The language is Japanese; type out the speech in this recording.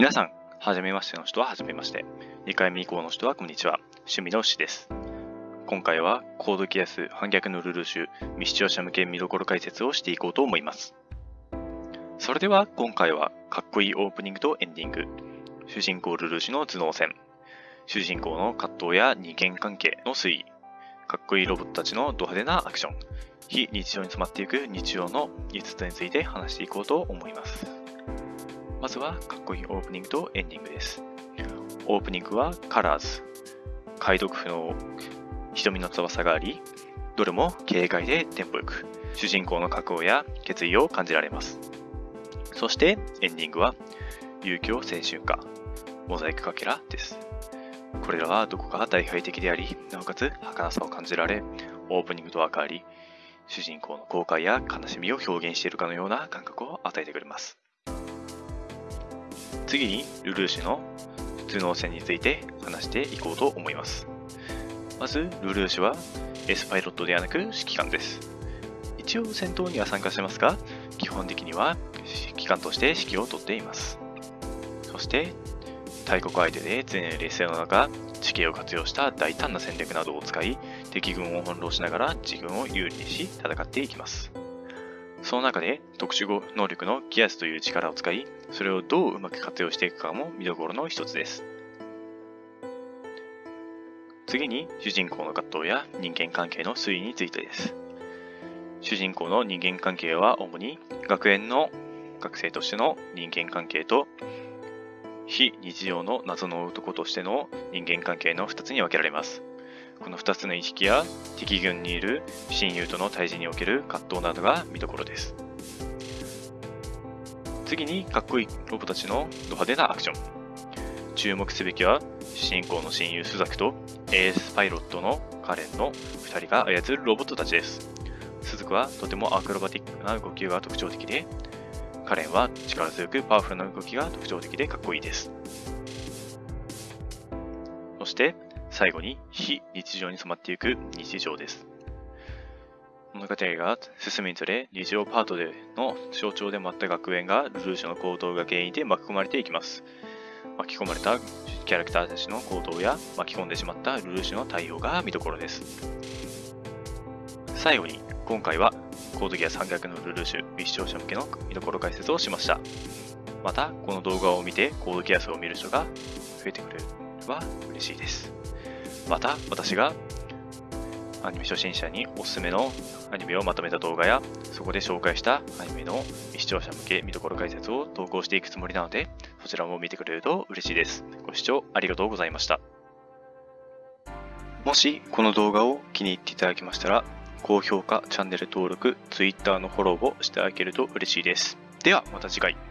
皆さん、はじめましての人ははじめまして。2回目以降の人はこんにちは。趣味の牛です。今回はコードギアス反逆のルーシュ未視聴者向け見どころ解説をしていこうと思います。それでは今回はかっこいいオープニングとエンディング、主人公ルルーシュの頭脳戦、主人公の葛藤や人間関係の推移、かっこいいロボットたちのド派手なアクション、非日常に染まっていく日常の5つについて話していこうと思います。まずはかっこいいオープニングとエンディングです。オープニングはカラーズ、解読不能、瞳の翼があり、どれも軽快でテンポよく、主人公の覚悟や決意を感じられます。そしてエンディングは勇気を青春歌、モザイクかけらです。これらはどこか大敗的であり、なおかつ儚さを感じられ、オープニングと分かり、主人公の後悔や悲しみを表現しているかのような感覚を与えてくれます。次にルルーシュの頭脳戦について話していこうと思います。まず、ルルーシュは S パイロットではなく指揮官です。一応戦闘には参加してますが、基本的には指揮官として指揮を執っています。そして、大国相手で常に劣勢の中、地形を活用した大胆な戦略などを使い、敵軍を翻弄しながら自軍を有利にし戦っていきます。その中で特殊能力のギアスという力を使い、それをどううまく活用していくかも見どころの一つです。次に主人公の葛藤や人間関係の推移についてです。主人公の人間関係は主に学園の学生としての人間関係と非日常の謎の男としての人間関係の2つに分けられます。この2つの意識や敵軍にいる親友との対峙における葛藤などが見どころです。次にかっこいいロボたちのド派手なアクション。注目すべきは主人公の親友スザクとエースパイロットのカレンの2人が操るロボットたちです。スズクはとてもアクロバティックな動きが特徴的で、カレンは力強くパワフルな動きが特徴的でかっこいいです。最後に非日常に染まっていく日常です。物語が進むにつれ、日常パートでの象徴でもあった学園がルルーシュの行動が原因で巻き込まれていきます。巻き込まれたキャラクターたちの行動や巻き込んでしまったルルーシュの対応が見どころです。最後に、今回はコードギア三逆のルルーシュ、微視聴者向けの見どころ解説をしました。また、この動画を見てコードギアスを見る人が増えてくれれば嬉しいです。また、私がアニメ初心者におすすめのアニメをまとめた動画や、そこで紹介したアニメの視聴者向け見どころ解説を投稿していくつもりなので、そちらも見てくれると嬉しいです。ご視聴ありがとうございました。もしこの動画を気に入っていただけましたら、高評価、チャンネル登録、Twitter のフォローをしていただけると嬉しいです。ではまた次回。